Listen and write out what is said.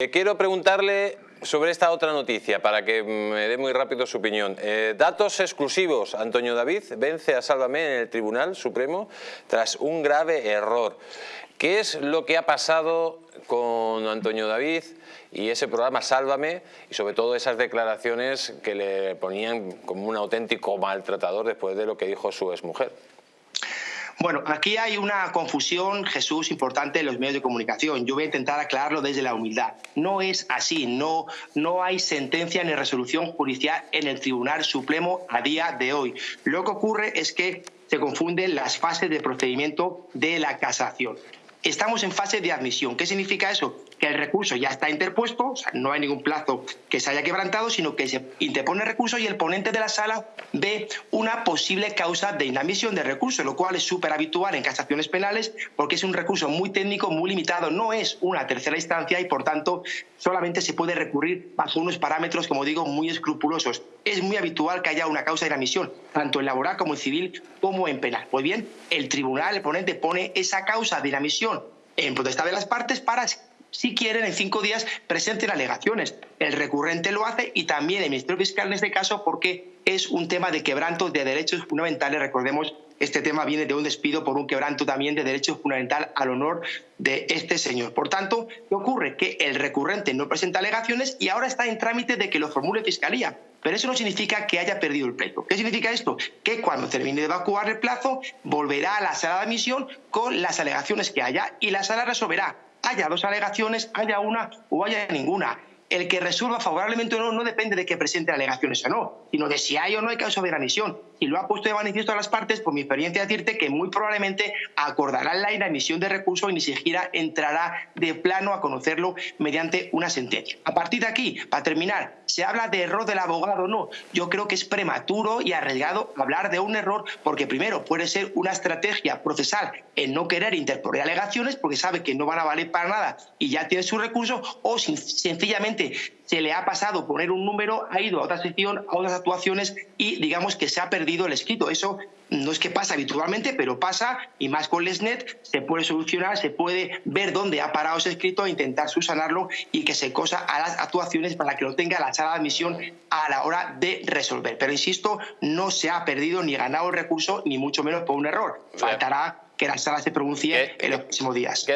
Eh, quiero preguntarle sobre esta otra noticia para que me dé muy rápido su opinión. Eh, datos exclusivos. Antonio David vence a Sálvame en el Tribunal Supremo tras un grave error. ¿Qué es lo que ha pasado con Antonio David y ese programa Sálvame y sobre todo esas declaraciones que le ponían como un auténtico maltratador después de lo que dijo su exmujer? Bueno, aquí hay una confusión, Jesús, importante en los medios de comunicación. Yo voy a intentar aclararlo desde la humildad. No es así, no, no hay sentencia ni resolución judicial en el Tribunal Supremo a día de hoy. Lo que ocurre es que se confunden las fases de procedimiento de la casación. Estamos en fase de admisión. ¿Qué significa eso? Que el recurso ya está interpuesto, o sea, no hay ningún plazo que se haya quebrantado, sino que se interpone el recurso y el ponente de la sala ve una posible causa de inadmisión de recurso, lo cual es súper habitual en casaciones penales porque es un recurso muy técnico, muy limitado, no es una tercera instancia y por tanto solamente se puede recurrir bajo unos parámetros, como digo, muy escrupulosos. Es muy habitual que haya una causa de inadmisión, tanto en laboral como en civil como en penal. Pues bien, el tribunal, el ponente, pone esa causa de inadmisión en potestad de las partes para si quieren, en cinco días presenten alegaciones. El recurrente lo hace y también el Ministerio Fiscal en este caso porque es un tema de quebranto de derechos fundamentales. Recordemos, este tema viene de un despido por un quebranto también de derechos fundamentales al honor de este señor. Por tanto, ¿qué ocurre? Que el recurrente no presenta alegaciones y ahora está en trámite de que lo formule Fiscalía. Pero eso no significa que haya perdido el pleito. ¿Qué significa esto? Que cuando termine de evacuar el plazo, volverá a la sala de admisión con las alegaciones que haya y la sala resolverá haya dos alegaciones, haya una o haya ninguna. El que resuelva favorablemente o no no depende de que presente alegaciones o no, sino de si hay o no hay causa de admisión. Y lo ha puesto de manifiesto a las partes, por mi experiencia decirte que muy probablemente acordarán la inadmisión de recurso y ni siquiera entrará de plano a conocerlo mediante una sentencia. A partir de aquí, para terminar, ¿se habla de error del abogado no? Yo creo que es prematuro y arriesgado hablar de un error porque primero puede ser una estrategia procesal en no querer interponer alegaciones porque sabe que no van a valer para nada y ya tiene su recurso o sencillamente se le ha pasado poner un número, ha ido a otra sección, a otras actuaciones y digamos que se ha perdido el escrito. Eso no es que pasa habitualmente, pero pasa y más con Lesnet se puede solucionar, se puede ver dónde ha parado ese escrito e intentar subsanarlo y que se cosa a las actuaciones para que lo tenga la sala de admisión a la hora de resolver. Pero insisto, no se ha perdido ni ganado el recurso, ni mucho menos por un error. Faltará que la sala se pronuncie en los próximos días.